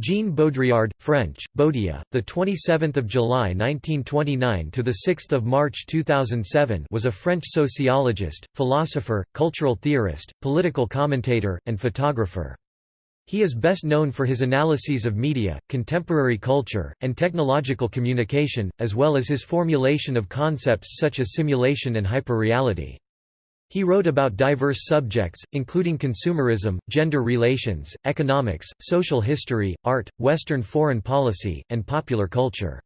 Jean Baudrillard, French, Baudia, the 27th of July 1929 to the 6th of March 2007, was a French sociologist, philosopher, cultural theorist, political commentator, and photographer. He is best known for his analyses of media, contemporary culture, and technological communication, as well as his formulation of concepts such as simulation and hyperreality. He wrote about diverse subjects, including consumerism, gender relations, economics, social history, art, Western foreign policy, and popular culture.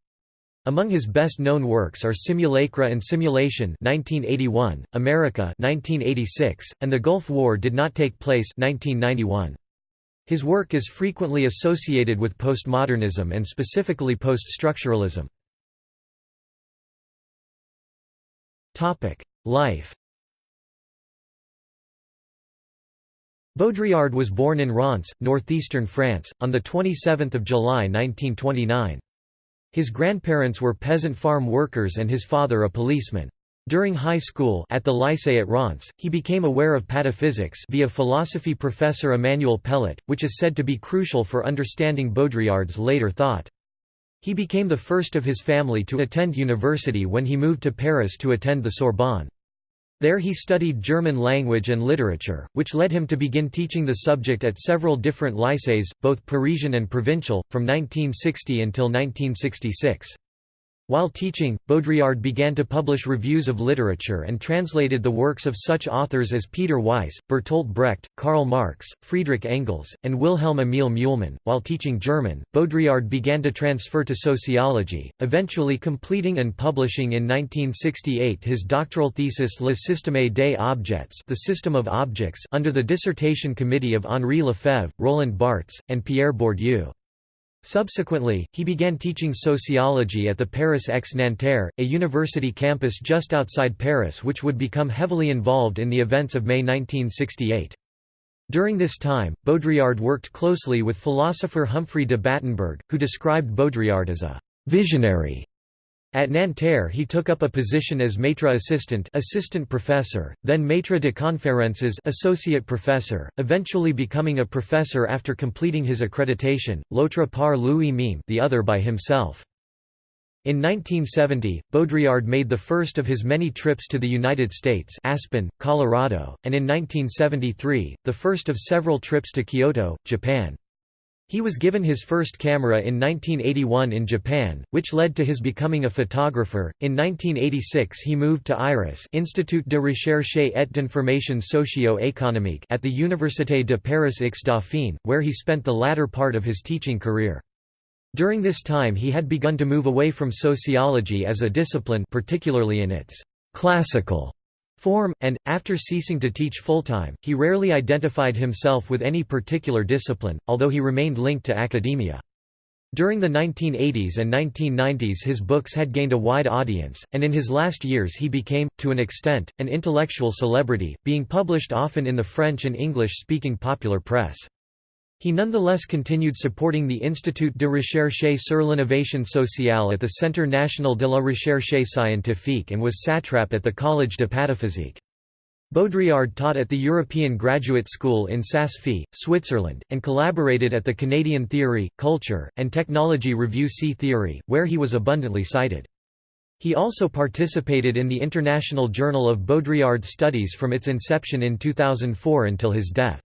Among his best-known works are Simulacra and Simulation 1981, America 1986, and The Gulf War Did Not Take Place 1991. His work is frequently associated with postmodernism and specifically poststructuralism. Life Baudrillard was born in Reims, northeastern France, on 27 July 1929. His grandparents were peasant farm workers and his father a policeman. During high school at the Lycée at Reims, he became aware of pataphysics via philosophy professor Emmanuel Peillet, which is said to be crucial for understanding Baudrillard's later thought. He became the first of his family to attend university when he moved to Paris to attend the Sorbonne. There he studied German language and literature, which led him to begin teaching the subject at several different lycées, both Parisian and provincial, from 1960 until 1966. While teaching, Baudrillard began to publish reviews of literature and translated the works of such authors as Peter Weiss, Bertolt Brecht, Karl Marx, Friedrich Engels, and Wilhelm Emil Mühlmann. While teaching German, Baudrillard began to transfer to sociology, eventually completing and publishing in 1968 his doctoral thesis Le Système des Objets, The System of Objects, under the dissertation committee of Henri Lefebvre, Roland Barthes, and Pierre Bourdieu. Subsequently, he began teaching sociology at the Paris Aix-Nanterre, a university campus just outside Paris which would become heavily involved in the events of May 1968. During this time, Baudrillard worked closely with philosopher Humphrey de Battenberg, who described Baudrillard as a «visionary» At Nanterre he took up a position as maître assistant assistant professor, then maître de conférences associate professor, eventually becoming a professor after completing his accreditation, l'autre par lui-même the other by himself. In 1970, Baudrillard made the first of his many trips to the United States Aspen, Colorado, and in 1973, the first of several trips to Kyoto, Japan. He was given his first camera in 1981 in Japan, which led to his becoming a photographer. In 1986, he moved to IRIS, Institut de Recherche et d'Information Socio-Économique at the Université de Paris X-Dauphine, where he spent the latter part of his teaching career. During this time he had begun to move away from sociology as a discipline particularly in its classical form, and, after ceasing to teach full-time, he rarely identified himself with any particular discipline, although he remained linked to academia. During the 1980s and 1990s his books had gained a wide audience, and in his last years he became, to an extent, an intellectual celebrity, being published often in the French and English-speaking popular press. He nonetheless continued supporting the Institut de recherche sur l'innovation sociale at the Centre national de la recherche scientifique and was satrap at the Collège de Pataphysique. Baudrillard taught at the European Graduate School in Saas-Fee, Switzerland, and collaborated at the Canadian Theory, Culture, and Technology Review C Theory, where he was abundantly cited. He also participated in the International Journal of Baudrillard Studies from its inception in 2004 until his death.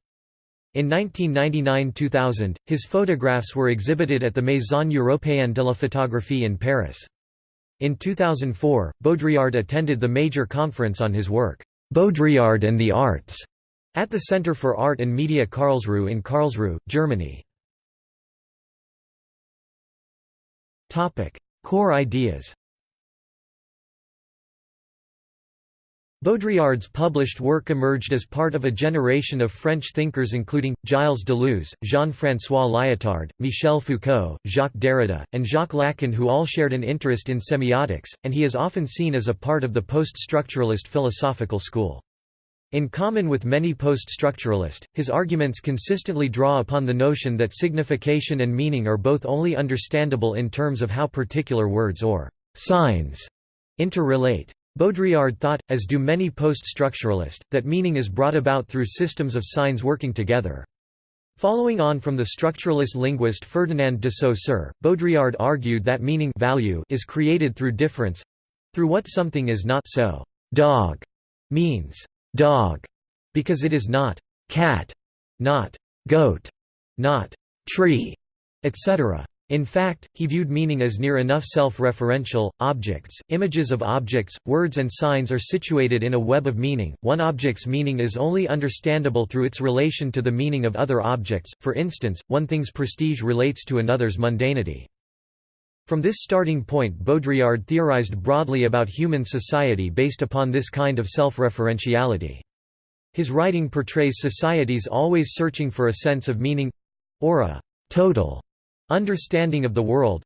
In 1999–2000, his photographs were exhibited at the Maison Européenne de la Photographie in Paris. In 2004, Baudrillard attended the major conference on his work, Baudrillard and the Arts, at the Center for Art and Media Karlsruhe in Karlsruhe, Germany. Core ideas Baudrillard's published work emerged as part of a generation of French thinkers including, Gilles Deleuze, Jean-François Lyotard, Michel Foucault, Jacques Derrida, and Jacques Lacan who all shared an interest in semiotics, and he is often seen as a part of the post-structuralist philosophical school. In common with many post-structuralists, his arguments consistently draw upon the notion that signification and meaning are both only understandable in terms of how particular words or signs interrelate. Baudrillard thought, as do many post-structuralists, that meaning is brought about through systems of signs working together. Following on from the structuralist linguist Ferdinand de Saussure, Baudrillard argued that meaning value is created through difference—through what something is not so. Dog means dog because it is not cat, not goat, not tree, etc. In fact, he viewed meaning as near enough self-referential. Objects, images of objects, words and signs are situated in a web of meaning. One object's meaning is only understandable through its relation to the meaning of other objects. For instance, one thing's prestige relates to another's mundanity. From this starting point Baudrillard theorized broadly about human society based upon this kind of self-referentiality. His writing portrays societies always searching for a sense of meaning—or a «total» understanding of the world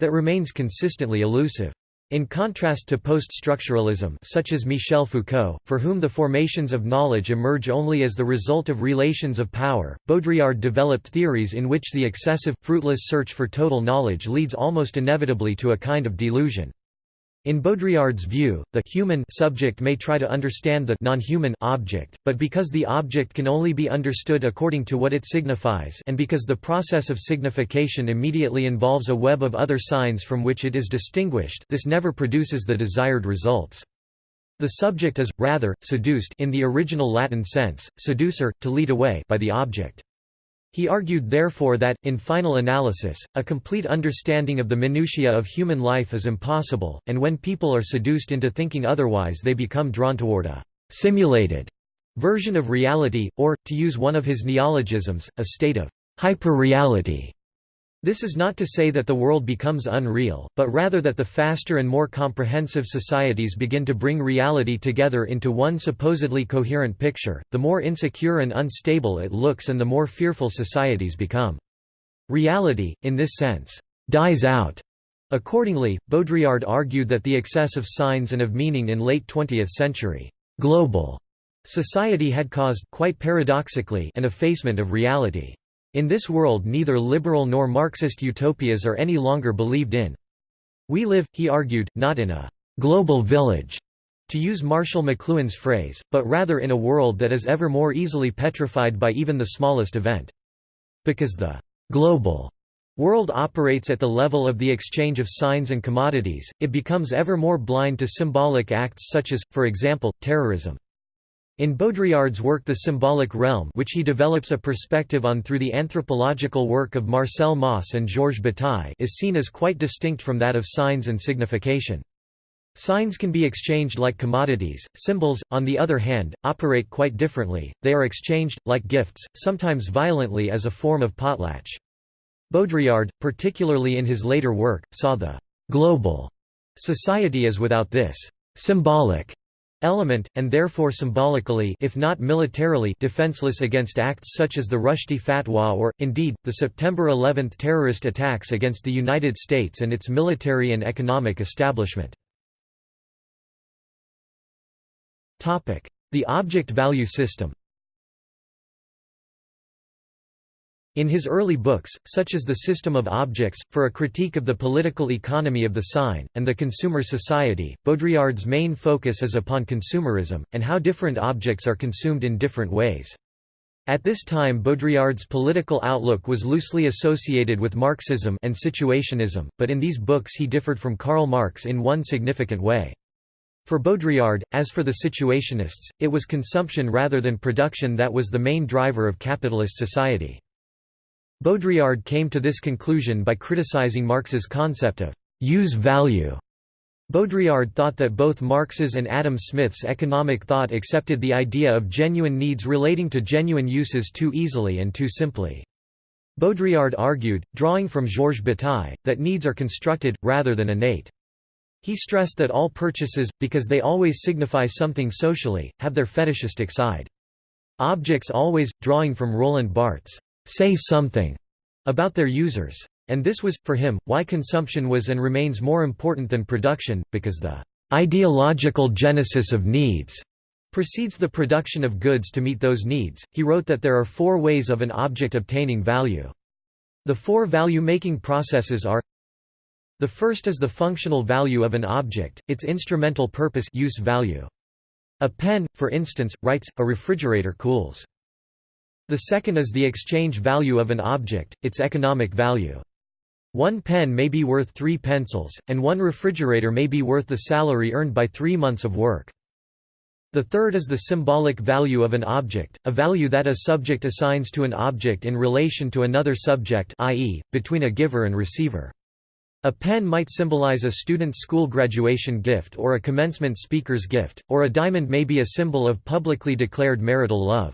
that remains consistently elusive. In contrast to post-structuralism such as Michel Foucault, for whom the formations of knowledge emerge only as the result of relations of power, Baudrillard developed theories in which the excessive, fruitless search for total knowledge leads almost inevitably to a kind of delusion. In Baudrillard's view, the human subject may try to understand the non-human object, but because the object can only be understood according to what it signifies and because the process of signification immediately involves a web of other signs from which it is distinguished this never produces the desired results. The subject is, rather, seduced in the original Latin sense, seducer, to lead away by the object. He argued therefore that, in final analysis, a complete understanding of the minutiae of human life is impossible, and when people are seduced into thinking otherwise they become drawn toward a «simulated» version of reality, or, to use one of his neologisms, a state of «hyperreality». This is not to say that the world becomes unreal, but rather that the faster and more comprehensive societies begin to bring reality together into one supposedly coherent picture, the more insecure and unstable it looks and the more fearful societies become. Reality, in this sense, dies out. Accordingly, Baudrillard argued that the excess of signs and of meaning in late 20th century global society had caused quite paradoxically an effacement of reality. In this world neither liberal nor Marxist utopias are any longer believed in. We live, he argued, not in a «global village», to use Marshall McLuhan's phrase, but rather in a world that is ever more easily petrified by even the smallest event. Because the «global» world operates at the level of the exchange of signs and commodities, it becomes ever more blind to symbolic acts such as, for example, terrorism. In Baudrillard's work The Symbolic Realm which he develops a perspective on through the anthropological work of Marcel Mauss and Georges Bataille is seen as quite distinct from that of signs and signification. Signs can be exchanged like commodities, symbols, on the other hand, operate quite differently, they are exchanged, like gifts, sometimes violently as a form of potlatch. Baudrillard, particularly in his later work, saw the «global» society as without this «symbolic» element, and therefore symbolically if not militarily defenseless against acts such as the Rushdie Fatwa or, indeed, the September 11 terrorist attacks against the United States and its military and economic establishment. The object value system In his early books, such as The System of Objects, for a critique of the political economy of the sign, and the consumer society, Baudrillard's main focus is upon consumerism, and how different objects are consumed in different ways. At this time Baudrillard's political outlook was loosely associated with Marxism and situationism, but in these books he differed from Karl Marx in one significant way. For Baudrillard, as for the situationists, it was consumption rather than production that was the main driver of capitalist society. Baudrillard came to this conclusion by criticizing Marx's concept of «use value». Baudrillard thought that both Marx's and Adam Smith's economic thought accepted the idea of genuine needs relating to genuine uses too easily and too simply. Baudrillard argued, drawing from Georges Bataille, that needs are constructed, rather than innate. He stressed that all purchases, because they always signify something socially, have their fetishistic side. Objects always, drawing from Roland Barthes, say something about their users. And this was, for him, why consumption was and remains more important than production, because the ideological genesis of needs precedes the production of goods to meet those needs. He wrote that there are four ways of an object obtaining value. The four value-making processes are The first is the functional value of an object, its instrumental purpose use value. A pen, for instance, writes, a refrigerator cools. The second is the exchange value of an object, its economic value. One pen may be worth three pencils, and one refrigerator may be worth the salary earned by three months of work. The third is the symbolic value of an object, a value that a subject assigns to an object in relation to another subject i.e., between a giver and receiver. A pen might symbolize a student's school graduation gift or a commencement speaker's gift, or a diamond may be a symbol of publicly declared marital love.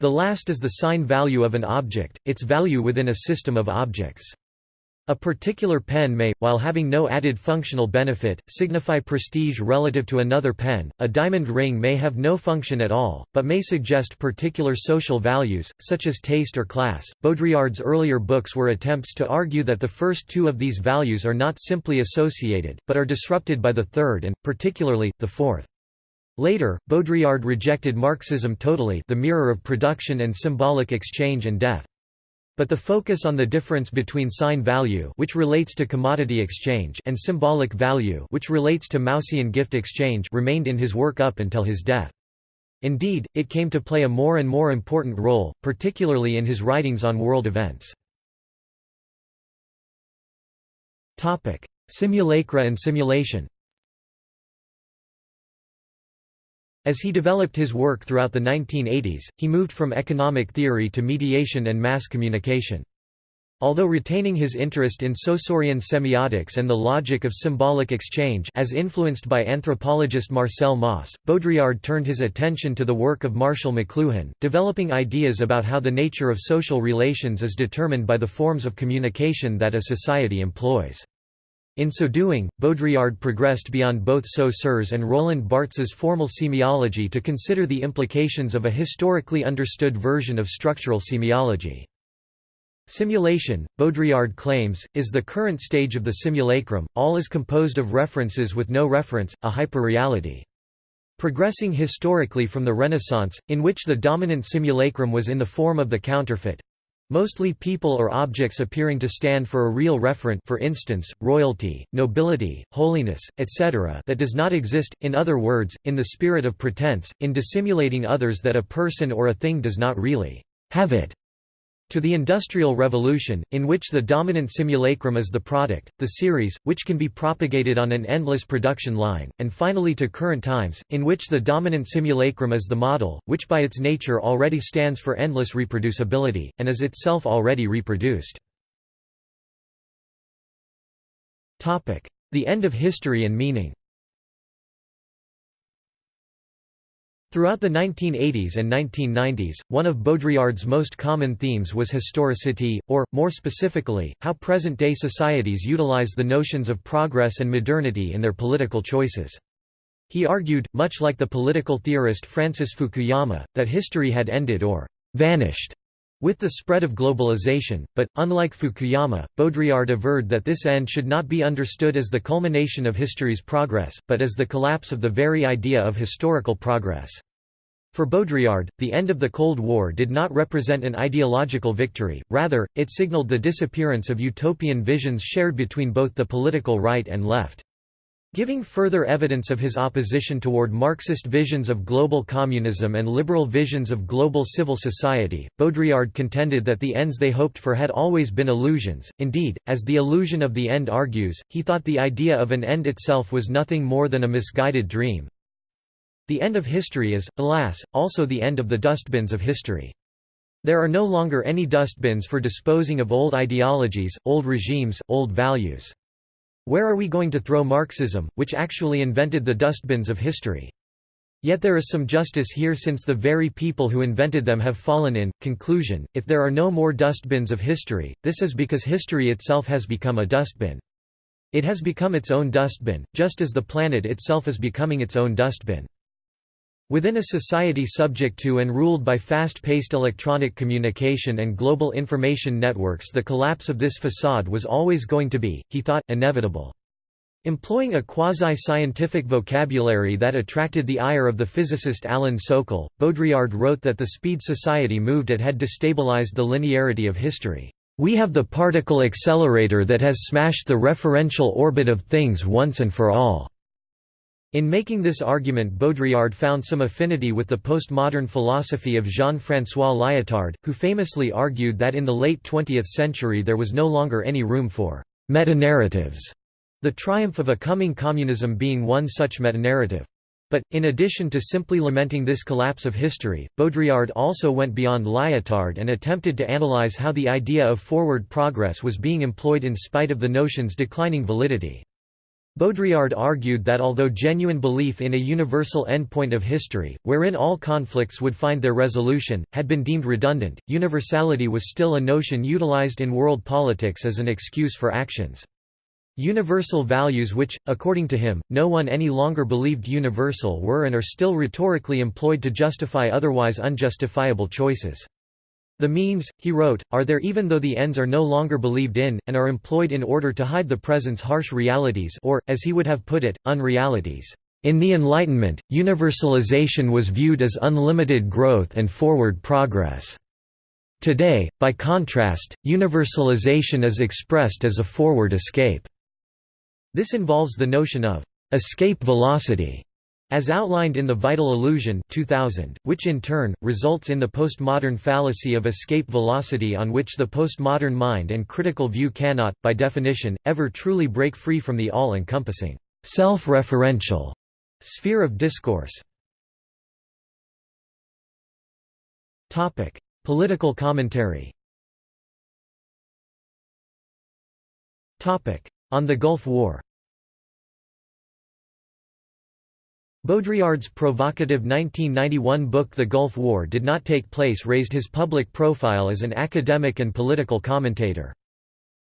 The last is the sign value of an object, its value within a system of objects. A particular pen may, while having no added functional benefit, signify prestige relative to another pen. A diamond ring may have no function at all, but may suggest particular social values, such as taste or class. Baudrillard's earlier books were attempts to argue that the first two of these values are not simply associated, but are disrupted by the third and, particularly, the fourth. Later, Baudrillard rejected Marxism totally the mirror of production and symbolic exchange and death. But the focus on the difference between sign value which relates to commodity exchange and symbolic value which relates to Maussian gift exchange remained in his work up until his death. Indeed, it came to play a more and more important role, particularly in his writings on world events. Simulacra and simulation As he developed his work throughout the 1980s, he moved from economic theory to mediation and mass communication. Although retaining his interest in Saussurean semiotics and the logic of symbolic exchange as influenced by anthropologist Marcel Mauss, Baudrillard turned his attention to the work of Marshall McLuhan, developing ideas about how the nature of social relations is determined by the forms of communication that a society employs. In so doing, Baudrillard progressed beyond both Saussure's and Roland Barthes's formal semiology to consider the implications of a historically understood version of structural semiology. Simulation, Baudrillard claims, is the current stage of the simulacrum, all is composed of references with no reference, a hyperreality. Progressing historically from the Renaissance, in which the dominant simulacrum was in the form of the counterfeit, Mostly people or objects appearing to stand for a real referent for instance, royalty, nobility, holiness, etc. that does not exist, in other words, in the spirit of pretense, in dissimulating others that a person or a thing does not really have it to the Industrial Revolution, in which the dominant simulacrum is the product, the series, which can be propagated on an endless production line, and finally to current times, in which the dominant simulacrum is the model, which by its nature already stands for endless reproducibility, and is itself already reproduced. The end of history and meaning Throughout the 1980s and 1990s, one of Baudrillard's most common themes was historicity, or, more specifically, how present-day societies utilize the notions of progress and modernity in their political choices. He argued, much like the political theorist Francis Fukuyama, that history had ended or «vanished» with the spread of globalization, but, unlike Fukuyama, Baudrillard averred that this end should not be understood as the culmination of history's progress, but as the collapse of the very idea of historical progress. For Baudrillard, the end of the Cold War did not represent an ideological victory, rather, it signaled the disappearance of utopian visions shared between both the political right and left. Giving further evidence of his opposition toward Marxist visions of global communism and liberal visions of global civil society, Baudrillard contended that the ends they hoped for had always been illusions. Indeed, as the illusion of the end argues, he thought the idea of an end itself was nothing more than a misguided dream. The end of history is, alas, also the end of the dustbins of history. There are no longer any dustbins for disposing of old ideologies, old regimes, old values. Where are we going to throw Marxism, which actually invented the dustbins of history? Yet there is some justice here since the very people who invented them have fallen in. Conclusion If there are no more dustbins of history, this is because history itself has become a dustbin. It has become its own dustbin, just as the planet itself is becoming its own dustbin. Within a society subject to and ruled by fast-paced electronic communication and global information networks the collapse of this facade was always going to be, he thought, inevitable. Employing a quasi-scientific vocabulary that attracted the ire of the physicist Alan Sokal, Baudrillard wrote that the speed society moved at had destabilized the linearity of history. We have the particle accelerator that has smashed the referential orbit of things once and for all. In making this argument Baudrillard found some affinity with the postmodern philosophy of Jean-François Lyotard, who famously argued that in the late 20th century there was no longer any room for metanarratives, the triumph of a coming communism being one such metanarrative. But, in addition to simply lamenting this collapse of history, Baudrillard also went beyond Lyotard and attempted to analyze how the idea of forward progress was being employed in spite of the notion's declining validity. Baudrillard argued that although genuine belief in a universal endpoint of history, wherein all conflicts would find their resolution, had been deemed redundant, universality was still a notion utilized in world politics as an excuse for actions. Universal values which, according to him, no one any longer believed universal were and are still rhetorically employed to justify otherwise unjustifiable choices. The means, he wrote, are there even though the ends are no longer believed in, and are employed in order to hide the present's harsh realities or, as he would have put it, unrealities. In the Enlightenment, universalization was viewed as unlimited growth and forward progress. Today, by contrast, universalization is expressed as a forward escape. This involves the notion of escape velocity as outlined in The Vital Illusion 2000, which in turn, results in the postmodern fallacy of escape velocity on which the postmodern mind and critical view cannot, by definition, ever truly break free from the all-encompassing, self-referential sphere of discourse. Political commentary. On the Gulf War Baudrillard's provocative 1991 book The Gulf War did not take place raised his public profile as an academic and political commentator.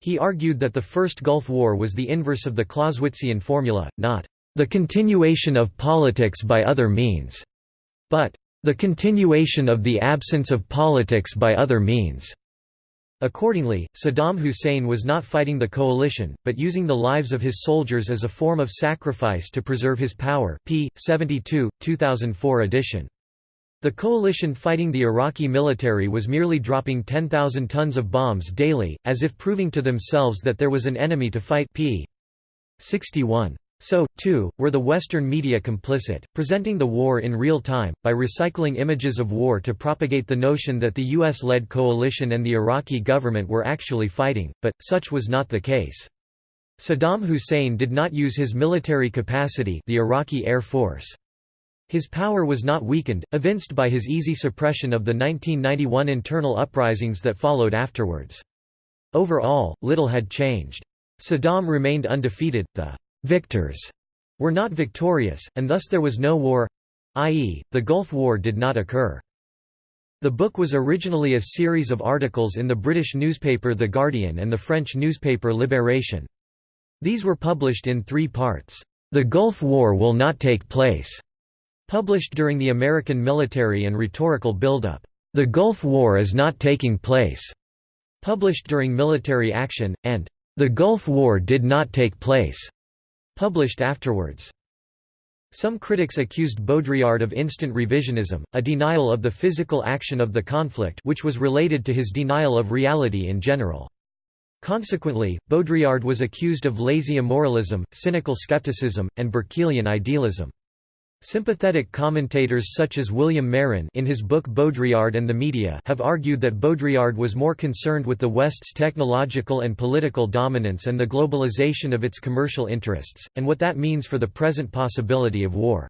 He argued that the First Gulf War was the inverse of the Clausewitzian formula, not the continuation of politics by other means, but the continuation of the absence of politics by other means. Accordingly, Saddam Hussein was not fighting the coalition, but using the lives of his soldiers as a form of sacrifice to preserve his power p. 72, 2004 edition. The coalition fighting the Iraqi military was merely dropping 10,000 tons of bombs daily, as if proving to themselves that there was an enemy to fight p. 61. So, too, were the Western media complicit, presenting the war in real time, by recycling images of war to propagate the notion that the US-led coalition and the Iraqi government were actually fighting, but, such was not the case. Saddam Hussein did not use his military capacity the Iraqi Air Force. His power was not weakened, evinced by his easy suppression of the 1991 internal uprisings that followed afterwards. Overall, little had changed. Saddam remained undefeated, the victors were not victorious, and thus there was no war i.e., the Gulf War did not occur. The book was originally a series of articles in the British newspaper The Guardian and the French newspaper Libération. These were published in three parts. The Gulf War will not take place, published during the American military and rhetorical buildup. The Gulf War is not taking place, published during military action, and The Gulf War did not take place, Published afterwards. Some critics accused Baudrillard of instant revisionism, a denial of the physical action of the conflict which was related to his denial of reality in general. Consequently, Baudrillard was accused of lazy immoralism, cynical skepticism, and Berkeleyan idealism. Sympathetic commentators such as William Merrin in his book Baudrillard and the Media have argued that Baudrillard was more concerned with the West's technological and political dominance and the globalization of its commercial interests, and what that means for the present possibility of war.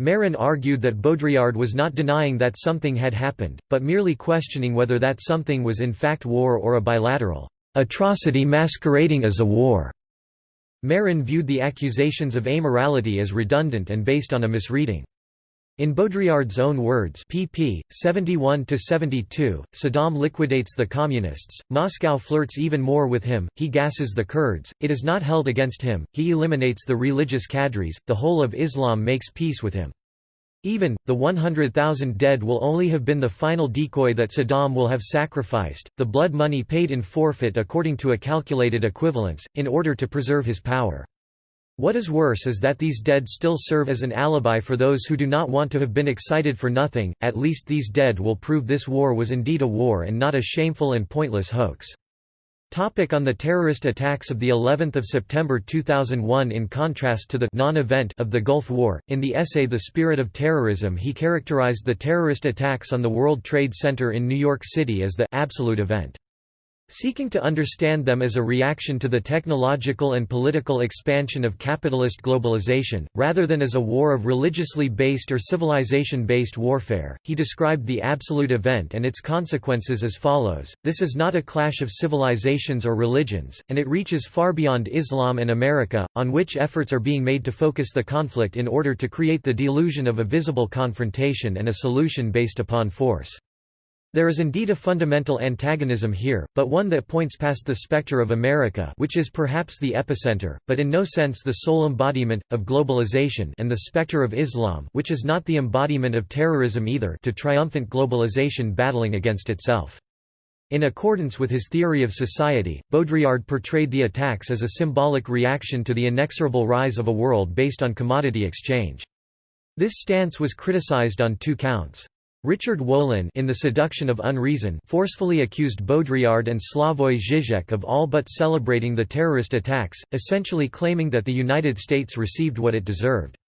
Merrin argued that Baudrillard was not denying that something had happened, but merely questioning whether that something was in fact war or a bilateral atrocity masquerading as a war. Merrin viewed the accusations of amorality as redundant and based on a misreading. In Baudrillard's own words pp. 71–72, Saddam liquidates the Communists, Moscow flirts even more with him, he gasses the Kurds, it is not held against him, he eliminates the religious cadres, the whole of Islam makes peace with him. Even, the 100,000 dead will only have been the final decoy that Saddam will have sacrificed, the blood money paid in forfeit according to a calculated equivalence, in order to preserve his power. What is worse is that these dead still serve as an alibi for those who do not want to have been excited for nothing, at least these dead will prove this war was indeed a war and not a shameful and pointless hoax. Topic on the terrorist attacks of the 11th of September 2001 In contrast to the non-event of the Gulf War, in the essay The Spirit of Terrorism he characterized the terrorist attacks on the World Trade Center in New York City as the absolute event. Seeking to understand them as a reaction to the technological and political expansion of capitalist globalization, rather than as a war of religiously based or civilization-based warfare, he described the absolute event and its consequences as follows, this is not a clash of civilizations or religions, and it reaches far beyond Islam and America, on which efforts are being made to focus the conflict in order to create the delusion of a visible confrontation and a solution based upon force. There is indeed a fundamental antagonism here, but one that points past the specter of America which is perhaps the epicenter, but in no sense the sole embodiment, of globalization and the specter of Islam which is not the embodiment of terrorism either to triumphant globalization battling against itself. In accordance with his theory of society, Baudrillard portrayed the attacks as a symbolic reaction to the inexorable rise of a world based on commodity exchange. This stance was criticized on two counts. Richard Wolin in The Seduction of Unreason forcefully accused Baudrillard and Slavoj Žižek of all but celebrating the terrorist attacks, essentially claiming that the United States received what it deserved.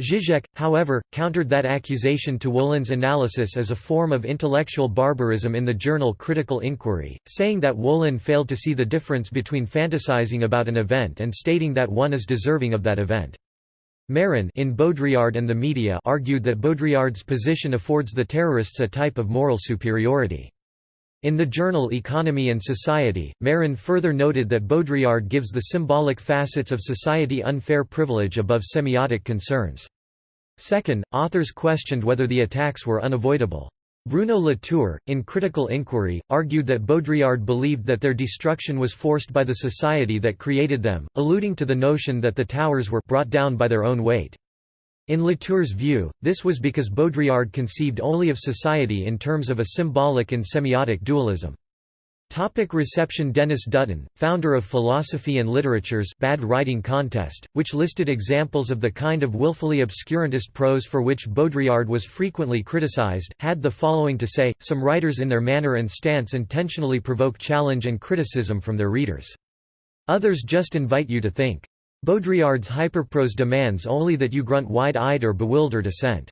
Žižek, however, countered that accusation to Wolin's analysis as a form of intellectual barbarism in the journal Critical Inquiry, saying that Wolin failed to see the difference between fantasizing about an event and stating that one is deserving of that event. Merrin in Baudrillard and the Media argued that Baudrillard's position affords the terrorists a type of moral superiority. In the journal Economy and Society, Merrin further noted that Baudrillard gives the symbolic facets of society unfair privilege above semiotic concerns. Second, authors questioned whether the attacks were unavoidable. Bruno Latour, in Critical Inquiry, argued that Baudrillard believed that their destruction was forced by the society that created them, alluding to the notion that the towers were brought down by their own weight. In Latour's view, this was because Baudrillard conceived only of society in terms of a symbolic and semiotic dualism. Topic reception Denis Dutton, founder of Philosophy and Literature's Bad Writing Contest, which listed examples of the kind of willfully obscurantist prose for which Baudrillard was frequently criticized, had the following to say, some writers in their manner and stance intentionally provoke challenge and criticism from their readers. Others just invite you to think. Baudrillard's hyperprose demands only that you grunt wide-eyed or bewildered assent.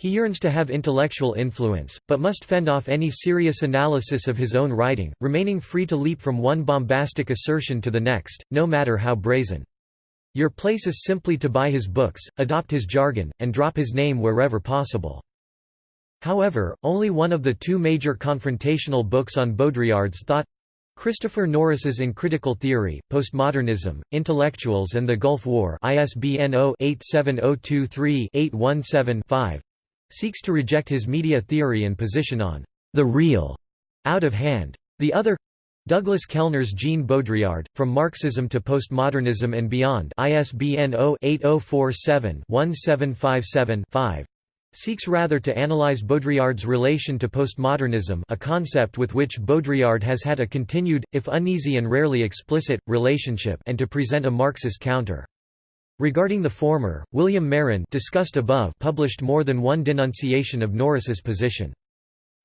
He yearns to have intellectual influence, but must fend off any serious analysis of his own writing, remaining free to leap from one bombastic assertion to the next, no matter how brazen. Your place is simply to buy his books, adopt his jargon, and drop his name wherever possible. However, only one of the two major confrontational books on Baudrillard's thought Christopher Norris's Uncritical Theory, Postmodernism, Intellectuals and the Gulf War ISBN 0-87023-817-5 seeks to reject his media theory and position on the real out of hand. The other Douglas Kellner's Jean Baudrillard, From Marxism to Postmodernism and Beyond ISBN 0-8047-1757-5 seeks rather to analyze Baudrillard's relation to postmodernism a concept with which Baudrillard has had a continued, if uneasy and rarely explicit, relationship and to present a Marxist counter. Regarding the former, William Merrin discussed above published more than one denunciation of Norris's position.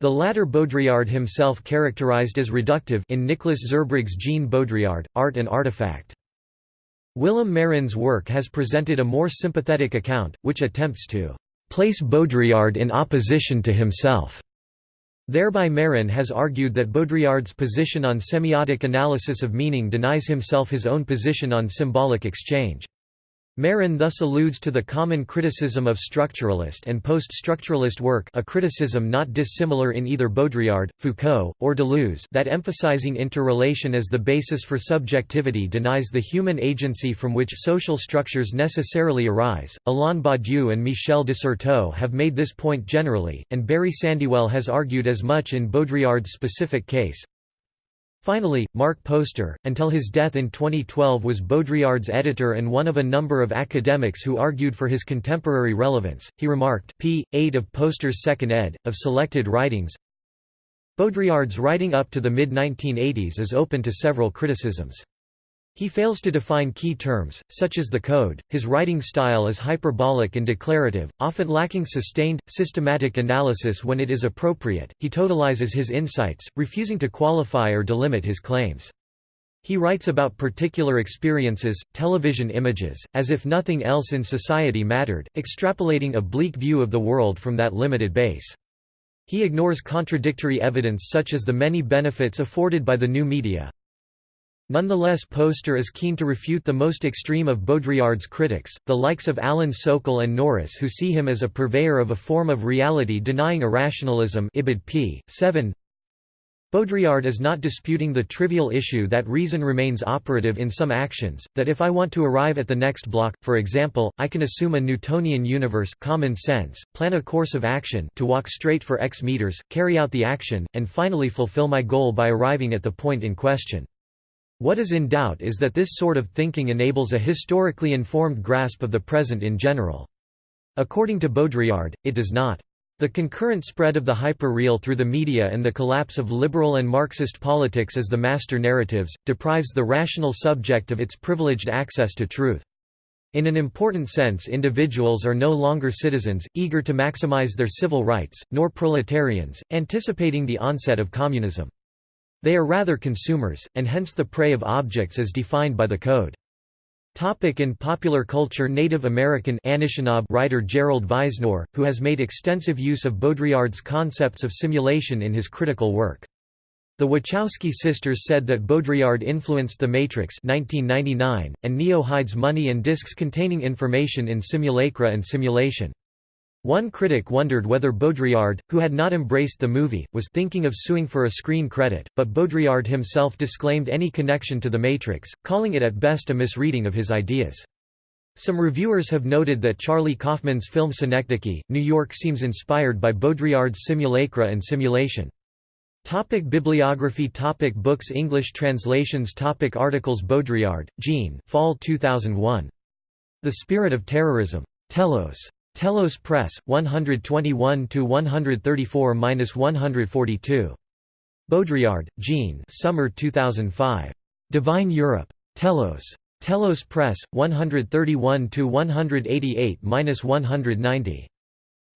The latter Baudrillard himself characterized as reductive in Nicholas Zurbrugg's Jean Baudrillard, Art and Artifact. Willem Merrin's work has presented a more sympathetic account, which attempts to place Baudrillard in opposition to himself. Thereby Merrin has argued that Baudrillard's position on semiotic analysis of meaning denies himself his own position on symbolic exchange. Merrin thus alludes to the common criticism of structuralist and post-structuralist work a criticism not dissimilar in either Baudrillard, Foucault, or Deleuze that emphasizing interrelation as the basis for subjectivity denies the human agency from which social structures necessarily arise. Alain Badiou and Michel de Certeau have made this point generally, and Barry Sandywell has argued as much in Baudrillard's specific case. Finally, Mark Poster, until his death in 2012 was Baudrillard's editor and one of a number of academics who argued for his contemporary relevance. He remarked, p. 8 of Poster's second ed. of selected writings, Baudrillard's writing up to the mid-1980s is open to several criticisms. He fails to define key terms, such as the code. His writing style is hyperbolic and declarative, often lacking sustained, systematic analysis when it is appropriate. He totalizes his insights, refusing to qualify or delimit his claims. He writes about particular experiences, television images, as if nothing else in society mattered, extrapolating a bleak view of the world from that limited base. He ignores contradictory evidence such as the many benefits afforded by the new media, Nonetheless Poster is keen to refute the most extreme of Baudrillard's critics, the likes of Alan Sokal and Norris who see him as a purveyor of a form of reality denying irrationalism Ibid p. 7 Baudrillard is not disputing the trivial issue that reason remains operative in some actions, that if I want to arrive at the next block, for example, I can assume a Newtonian universe common sense, plan a course of action to walk straight for x meters, carry out the action, and finally fulfill my goal by arriving at the point in question. What is in doubt is that this sort of thinking enables a historically informed grasp of the present in general. According to Baudrillard, it does not. The concurrent spread of the hyperreal through the media and the collapse of liberal and Marxist politics as the master narratives, deprives the rational subject of its privileged access to truth. In an important sense individuals are no longer citizens, eager to maximize their civil rights, nor proletarians, anticipating the onset of communism. They are rather consumers, and hence the prey of objects as defined by the code. Topic in popular culture Native American Anishinaabe writer Gerald Vizenor, who has made extensive use of Baudrillard's concepts of simulation in his critical work. The Wachowski sisters said that Baudrillard influenced The Matrix 1999, and Neo hides money and disks containing information in simulacra and simulation. One critic wondered whether Baudrillard, who had not embraced the movie, was thinking of suing for a screen credit, but Baudrillard himself disclaimed any connection to The Matrix, calling it at best a misreading of his ideas. Some reviewers have noted that Charlie Kaufman's film Synecdoche, New York seems inspired by Baudrillard's simulacra and simulation. Topic bibliography Topic Books English translations Topic Articles Baudrillard, Jean Fall 2001. The Spirit of Terrorism. Telos. Telos Press, 121–134–142. Baudrillard, Jean Summer 2005. Divine Europe. Telos. Telos Press, one hundred thirty-one to one hundred eighty-eight minus one hundred ninety.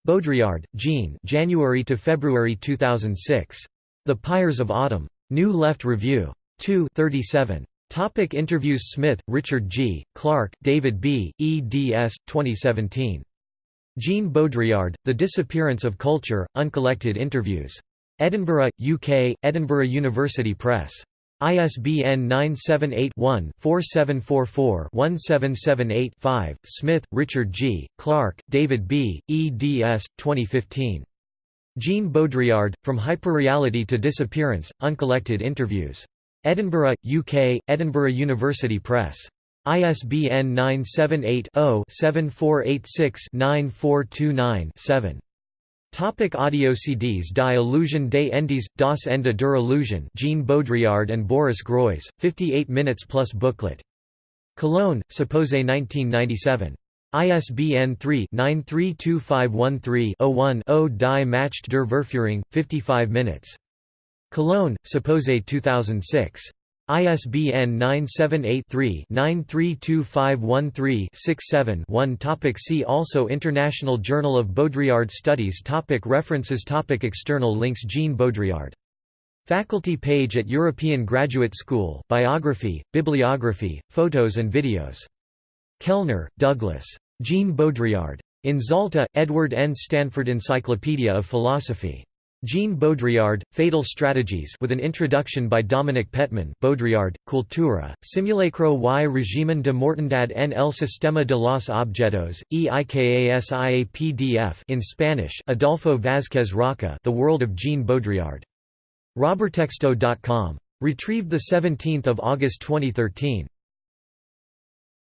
Baudrillard, Jean January to February 2006. The Pyres of Autumn. New Left Review. 2 37. Topic interviews Smith, Richard G., Clark, David B., eds. 2017. Jean Baudrillard, The Disappearance of Culture, Uncollected Interviews. Edinburgh, UK, Edinburgh University Press. ISBN 978-1-4744-1778-5, Smith, Richard G., Clark, David B., eds. 2015. Jean Baudrillard, From Hyperreality to Disappearance, Uncollected Interviews. Edinburgh, UK, Edinburgh University Press. ISBN 978-0-7486-9429-7. Topic audio CDs Die Illusion des Endes, Das Ende der Illusion Jean Baudrillard and Boris Groys, 58 minutes plus booklet. Cologne, Suppose 1997. ISBN 3-932513-01-0 Die Macht der Verführung, 55 minutes. Cologne, Suppose 2006. ISBN 978-3-932513-67-1 Topic See also International Journal of Baudrillard Studies Topic References Topic External links Jean Baudrillard. Faculty page at European Graduate School Biography, Bibliography, Photos and Videos. Kellner, Douglas. Jean Baudrillard. In Zalta, Edward N. Stanford Encyclopedia of Philosophy. Jean Baudrillard, Fatal Strategies with an introduction by Dominic Pettman Baudrillard, Cultura, Simulacro y régimen de mortandad en el sistema de los objetos, EIKASIAPDF in Spanish Adolfo Vázquez Roca The World of Jean Baudrillard. Robertexto.com. Retrieved 17 August 2013.